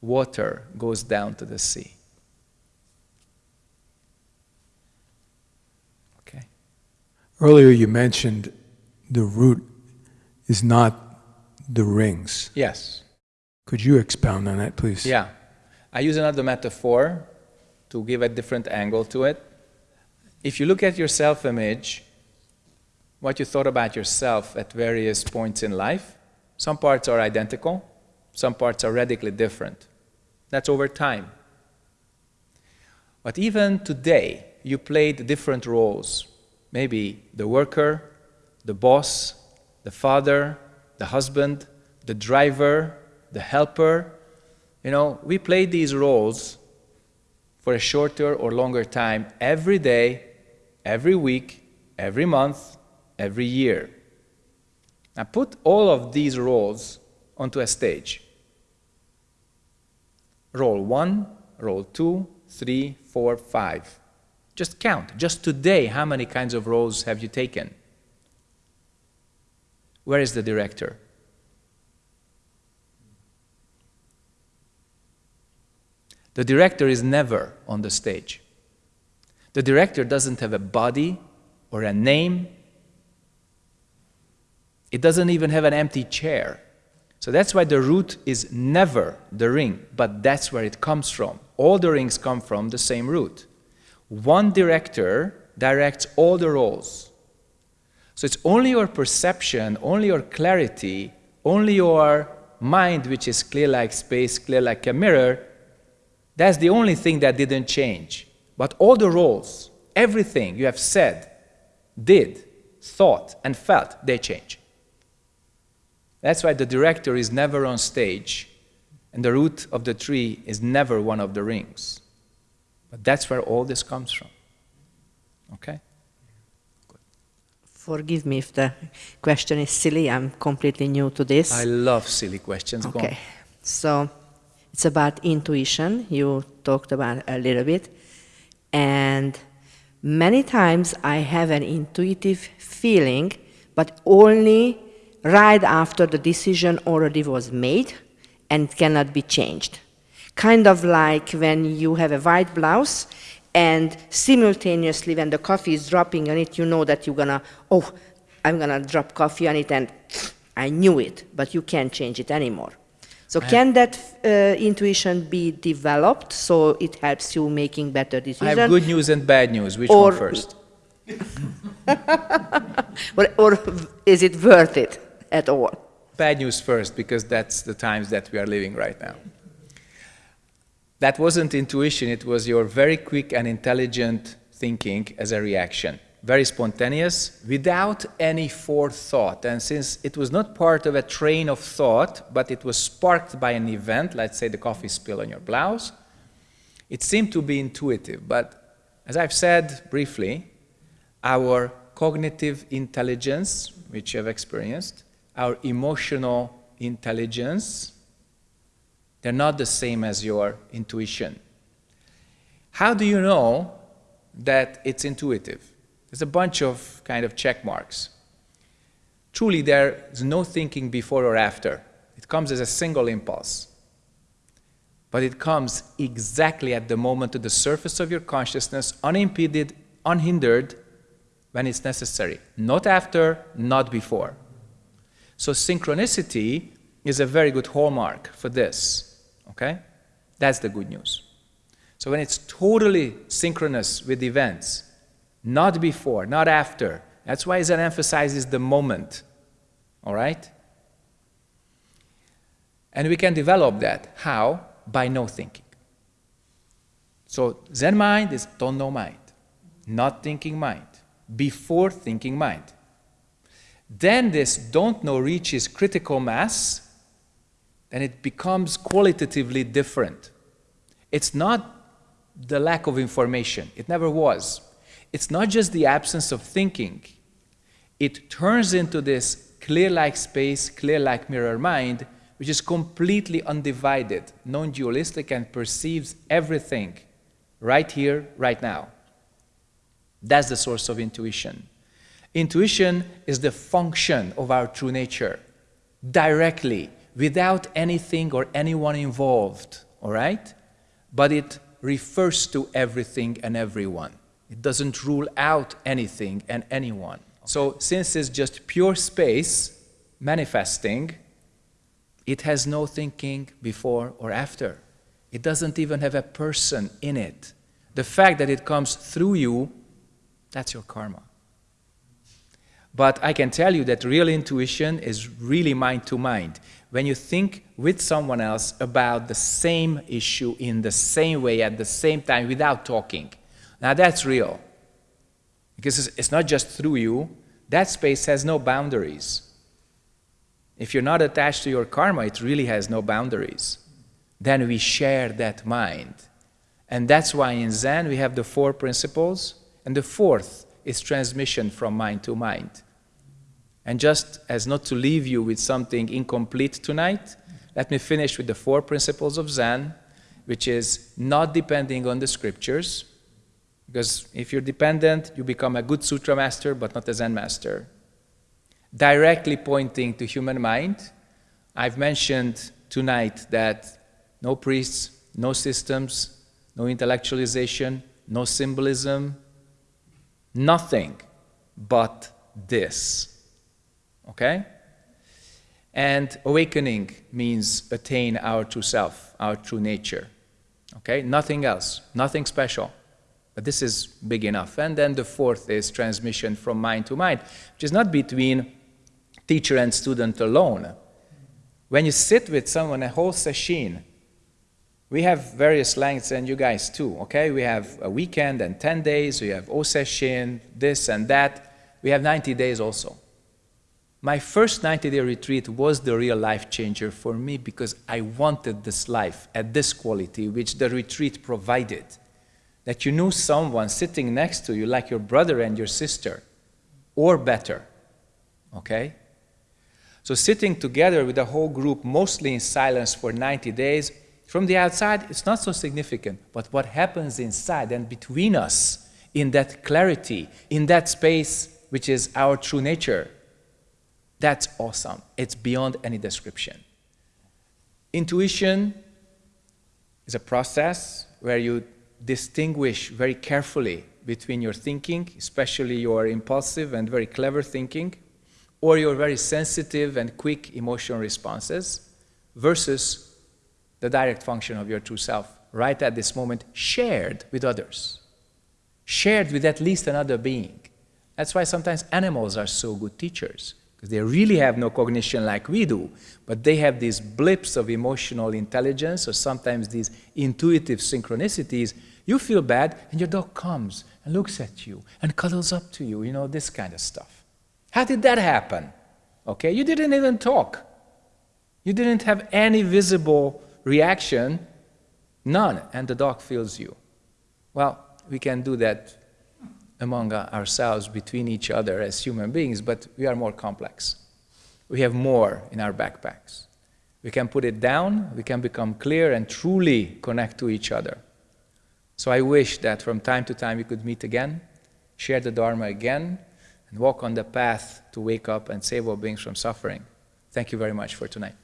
water goes down to the sea. Okay. Earlier you mentioned the root is not the rings. Yes. Could you expound on that, please? Yeah. I use another metaphor to give a different angle to it. If you look at your self image, what you thought about yourself at various points in life, some parts are identical, some parts are radically different. That's over time. But even today, you played different roles. Maybe the worker, the boss, the father, the husband, the driver, the helper. You know, we play these roles for a shorter or longer time every day, every week, every month, every year. Now put all of these roles onto a stage. Role one, role two, three, four, five. Just count. Just today, how many kinds of roles have you taken? Where is the director? The director is never on the stage. The director doesn't have a body or a name. It doesn't even have an empty chair. So that's why the root is never the ring, but that's where it comes from. All the rings come from the same root. One director directs all the roles. So it's only your perception, only your clarity, only your mind, which is clear like space, clear like a mirror, that's the only thing that didn't change. But all the roles, everything you have said, did, thought, and felt, they change. That's why the director is never on stage, and the root of the tree is never one of the rings. But that's where all this comes from. Okay? Forgive me if the question is silly. I'm completely new to this. I love silly questions. Okay. So it's about intuition. You talked about a little bit. And many times I have an intuitive feeling, but only right after the decision already was made and cannot be changed. Kind of like when you have a white blouse and simultaneously when the coffee is dropping on it, you know that you're gonna, oh, I'm gonna drop coffee on it and I knew it, but you can't change it anymore. So can that uh, intuition be developed so it helps you making better decisions? I have good news and bad news. Which or, one first? or, or is it worth it at all? Bad news first, because that's the times that we are living right now. That wasn't intuition, it was your very quick and intelligent thinking as a reaction. Very spontaneous, without any forethought. And since it was not part of a train of thought, but it was sparked by an event, let's say the coffee spill on your blouse, it seemed to be intuitive. But as I've said briefly, our cognitive intelligence, which you have experienced, our emotional intelligence, they're not the same as your intuition. How do you know that it's intuitive? There's a bunch of kind of check marks. Truly, there's no thinking before or after. It comes as a single impulse. But it comes exactly at the moment to the surface of your consciousness, unimpeded, unhindered, when it's necessary. Not after, not before. So synchronicity is a very good hallmark for this. Okay? That's the good news. So when it's totally synchronous with events, not before, not after. That's why Zen emphasizes the moment. All right? And we can develop that. How? By no thinking. So Zen mind is don't know mind, not thinking mind, before thinking mind. Then this don't know reaches critical mass, and it becomes qualitatively different. It's not the lack of information, it never was. It's not just the absence of thinking, it turns into this clear like space, clear like mirror mind, which is completely undivided, non dualistic, and perceives everything right here, right now. That's the source of intuition. Intuition is the function of our true nature, directly, without anything or anyone involved, all right? But it refers to everything and everyone. It doesn't rule out anything and anyone. So, since it's just pure space manifesting, it has no thinking before or after. It doesn't even have a person in it. The fact that it comes through you, that's your karma. But I can tell you that real intuition is really mind to mind. When you think with someone else about the same issue in the same way at the same time without talking. Now that's real. Because it's not just through you, that space has no boundaries. If you're not attached to your karma, it really has no boundaries. Then we share that mind. And that's why in Zen we have the four principles, and the fourth is transmission from mind to mind. And just as not to leave you with something incomplete tonight, let me finish with the four principles of Zen, which is not depending on the scriptures, because if you're dependent, you become a good sutra master, but not a Zen master. Directly pointing to human mind, I've mentioned tonight that no priests, no systems, no intellectualization, no symbolism, nothing but this. Okay? And awakening means attain our true self, our true nature. Okay? Nothing else, nothing special. But this is big enough. And then the fourth is transmission from mind to mind, which is not between teacher and student alone. When you sit with someone a whole session, we have various lengths, and you guys too, okay? We have a weekend and 10 days, we have O session, this and that. We have 90 days also. My first 90 day retreat was the real life changer for me because I wanted this life at this quality, which the retreat provided. That you knew someone sitting next to you, like your brother and your sister, or better. Okay? So, sitting together with the whole group, mostly in silence for 90 days, from the outside, it's not so significant. But what happens inside and between us, in that clarity, in that space which is our true nature, that's awesome. It's beyond any description. Intuition is a process where you distinguish very carefully between your thinking, especially your impulsive and very clever thinking, or your very sensitive and quick emotional responses, versus the direct function of your true self, right at this moment, shared with others, shared with at least another being. That's why sometimes animals are so good teachers, because they really have no cognition like we do, but they have these blips of emotional intelligence or sometimes these intuitive synchronicities. You feel bad, and your dog comes and looks at you and cuddles up to you, you know, this kind of stuff. How did that happen? Okay, you didn't even talk. You didn't have any visible reaction, none, and the dog feels you. Well, we can do that among ourselves, between each other as human beings, but we are more complex. We have more in our backpacks. We can put it down, we can become clear and truly connect to each other. So I wish that from time to time we could meet again, share the Dharma again, and walk on the path to wake up and save all beings from suffering. Thank you very much for tonight.